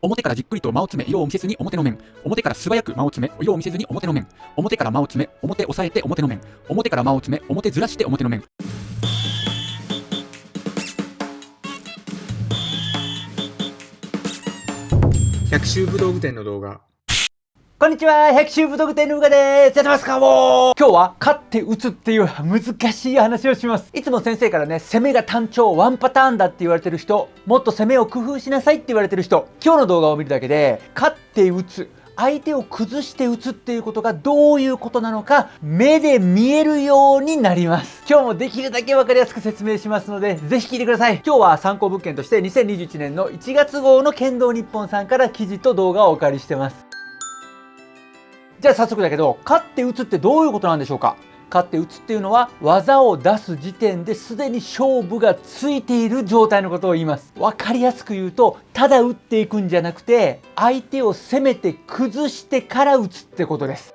表からじっくりと間を詰め、色を見せずに表の面。表から素早く間を詰め、色を見せずに表の面。表から間を詰め、表押さえて表の面。表から間を詰め、表ずらして表の面。百秋武道具店の動画こんにちは百秋武道具店のうがです。やってますかもう。今日は勝って打つっていう難しい話をします。いつも先生からね攻めが単調ワンパターンだって言われてる人もっと攻めを工夫しなさいって言われてる人。今日の動画を見るだけで勝って打つ相手を崩して打つっていうことがどういうことなのか目で見えるようになります。今日もできるだけ分かりやすく説明しますのでぜひ聞いてください。今日は参考物件として2021年の1月号の剣道日本さんから記事と動画をお借りしてます。じゃあ早速だけど勝って打つってどういうことなんでしょうか？勝って打つっていうのは技を出す時点ですでに勝負がついている状態のことを言います。分かりやすく言うとただ打っていくんじゃなくて相手を攻めて崩してから打つってことです。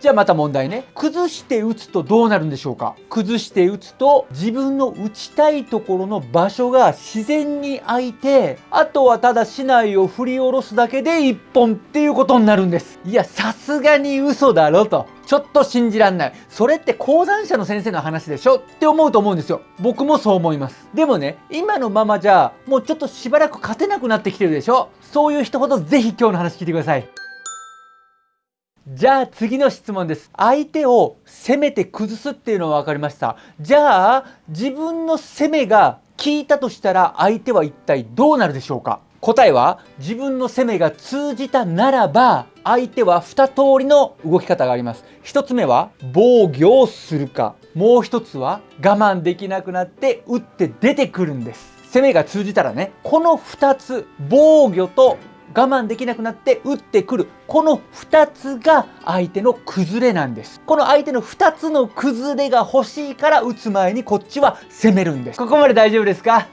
じゃあまた問題ね崩して打つとどうなるんでしょうか崩して打つと自分の打ちたいところの場所が自然に空いてあとはただ竹刀を振り下ろすだけで1本っていうことになるんですいやさすがに嘘だろとちょっと信じらんない。それって講談社の先生の話でしょ？って思うと思うんですよ。僕もそう思います。でもね、今のままじゃ、もうちょっとしばらく勝てなくなってきてるでしょ？そういう人ほどぜひ今日の話聞いてください。じゃあ次の質問です。相手を攻めて崩すっていうのは分かりました。じゃあ自分の攻めが効いたとしたら相手は一体どうなるでしょうか？答えは自分の攻めが通じたならば相手は2通りの動き方があります。1つ目は防御をするか。もう1つは我慢できなくなって打って出てくるんです。攻めが通じたらね。この2つ防御と我慢できなくなって打ってくる。この2つが相手の崩れなんです。この相手の2つの崩れが欲しいから打つ前にこっちは攻めるんです。ここまで大丈夫ですか？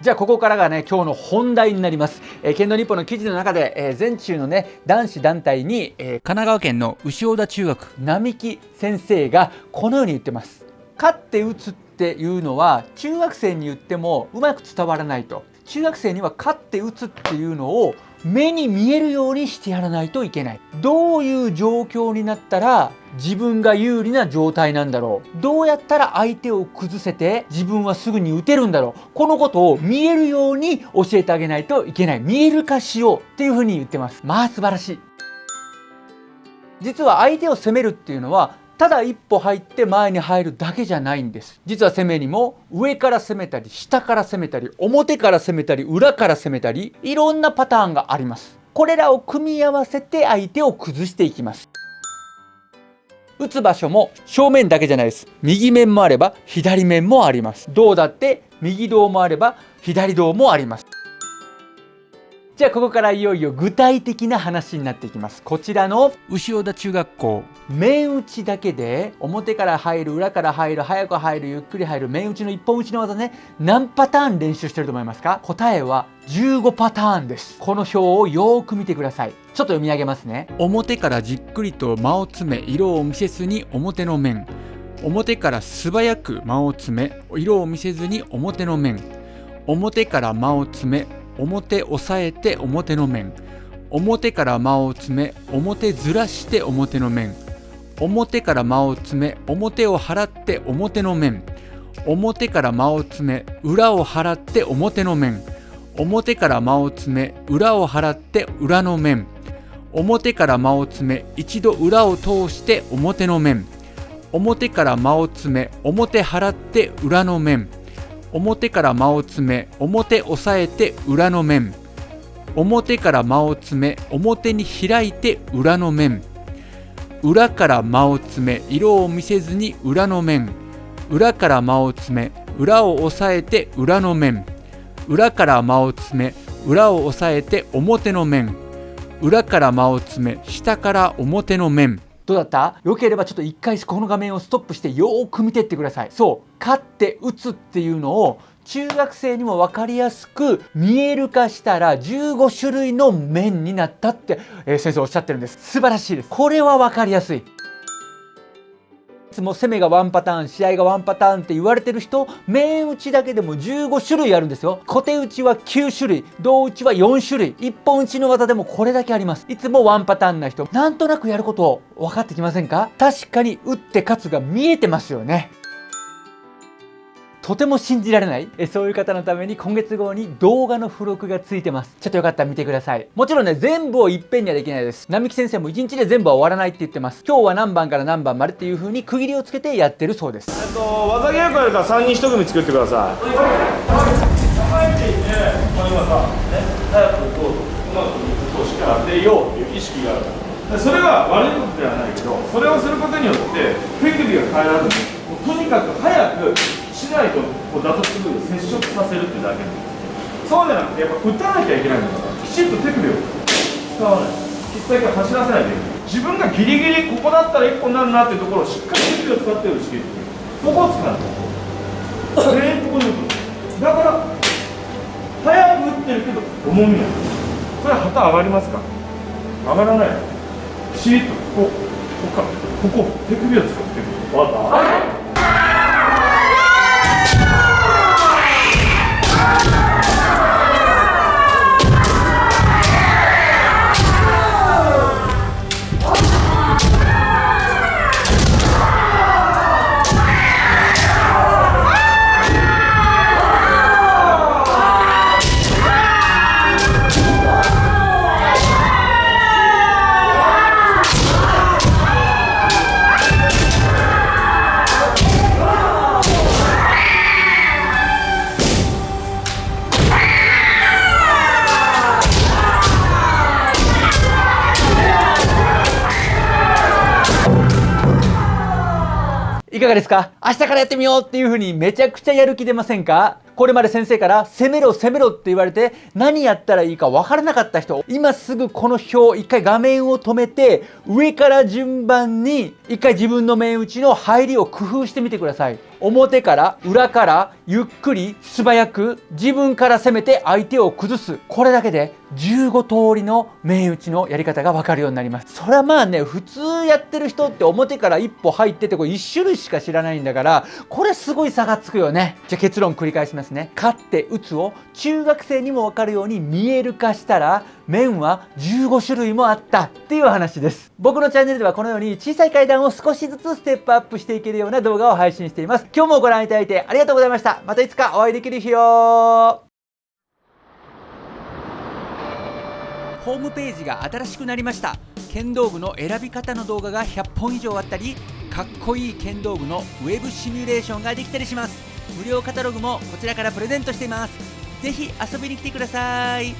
じゃあここからがね今日の本題になります、えー、剣道日報の記事の中で、えー、全中のね男子団体に、えー、神奈川県の牛尾田中学。並木先生がこのように言ってます。勝って打つっていうのは中学生に言ってもうまく伝わらないと中学生には勝って打つっていうのを目に見えるようにしてやらないといけない。どういう状況になったら自分が有利な状態なんだろう。どうやったら相手を崩せて自分はすぐに打てるんだろう。このことを見えるように教えてあげないといけない。見える化しようっていうふうに言ってます。まあ素晴らしい。実は相手を攻めるっていうのはただ一歩入って前に入るだけじゃないんです。実は攻めにも上から攻めたり下から攻めたり表から攻めたり裏から攻めたりいろんなパターンがあります。これらを組み合わせて相手を崩していきます。打つ場所も正面だけじゃないです。右面もあれば左面もあります。胴だって右胴もあれば左胴もあります。じゃあここからいよいよ具体的な話になっていきます。こちらの牛尾田中学校。面打ちだけで表から入る裏から入る早く入るゆっくり入る面打ちの一本打ちの技ね。何パターン練習してると思いますか？答えは15パターンです。この表をよーく見てください。ちょっと読み上げますね。表からじっくりと間を詰め色を見せずに表の面。表から素早く間を詰め色を見せずに表の面。表から間を詰め表押さえて表の面。表から間を詰め表ずらして表の面。表から間を詰め表を払って表の面。表から間を詰め裏を払って表の面。表から間を詰め裏を払って裏の面。表から間を詰め一度裏を通して表の面。表から間を詰め表払って裏の面。表から間を詰め表押さえて裏の面。表から間を詰め表に開いて裏の面。裏から間を詰め色を見せずに裏の面。裏から間を詰め裏を押さえて裏の面。裏から間を詰め裏を押さえて表の面。裏から間を詰め下から表の面。どうだった？良ければちょっと一回この画面をストップしてよーく見てってください。そう。勝って打つっていうのを中学生にも分かりやすく見える化したら15種類の面になったって、えー、先生おっしゃってるんです。素晴らしいです。これは分かりやすい。いつも攻めがワンパターン試合がワンパターンって言われてる人面打ちだけでも15種類あるんですよ。小手打ちは9種類胴打ちは4種類一本打ちの技でもこれだけあります。いつもワンパターンな人なんとなくやることを分かってきませんか？確かに打って勝つが見えてますよね。とても信じられないえそういう方のために今月号に動画の付録がついてます。ちょっとよかったら見てください。もちろんね全部をいっぺんにはできないです。並木先生も1日で全部は終わらないって言ってます。今日は何番から何番までっていう風に区切りをつけてやってるそうです。えっと技稽古やるから3人1組作ってください。構えていて、まあ、今さ、ね、早くこううまくこうしか当てようっていう意識がある。でそれが悪いことではないけどそれをすることによって手首が変えられる。とにかく早くしないとこうだとすぐ接触させるってだけでそうじゃなくてやっぱ打たなきゃいけないん。ですからきちっと手首を使わない必殺から走らせないといけない自分がギリギリここだったら1個になるなっていうところをしっかり手首を使って打ち切るここを使う全員ここに打つだから早く打ってるけど重みがそれは旗上がりますか上がらないきちっとここここ手首を使ってるわかいかがですか？明日からやってみようっていうふうにめちゃくちゃやる気出ませんか？これまで先生から攻めろ攻めろって言われて何やったらいいか分からなかった人今すぐこの表一回画面を止めて上から順番に一回自分の面打ちの入りを工夫してみてください。表から裏からゆっくり素早く自分から攻めて相手を崩す。これだけで15通りの面打ちのやり方が分かるようになります。それはまあね普通やってる人って表から一歩入っててこれ1種類しか知らないんだからこれすごい差がつくよね。じゃあ結論繰り返します。ね。勝って打つを中学生にも分かるように見える化したら面は15種類もあったっていう話です。僕のチャンネルではこのように小さい階段を少しずつステップアップしていけるような動画を配信しています。今日もご覧いただいてありがとうございました。またいつかお会いできる日をホームページが新しくなりました。剣道具の選び方の動画が100本以上あったりかっこいい剣道具のウェブシミュレーションができたりします。無料カタログもこちらからプレゼントしています。ぜひ遊びに来てください。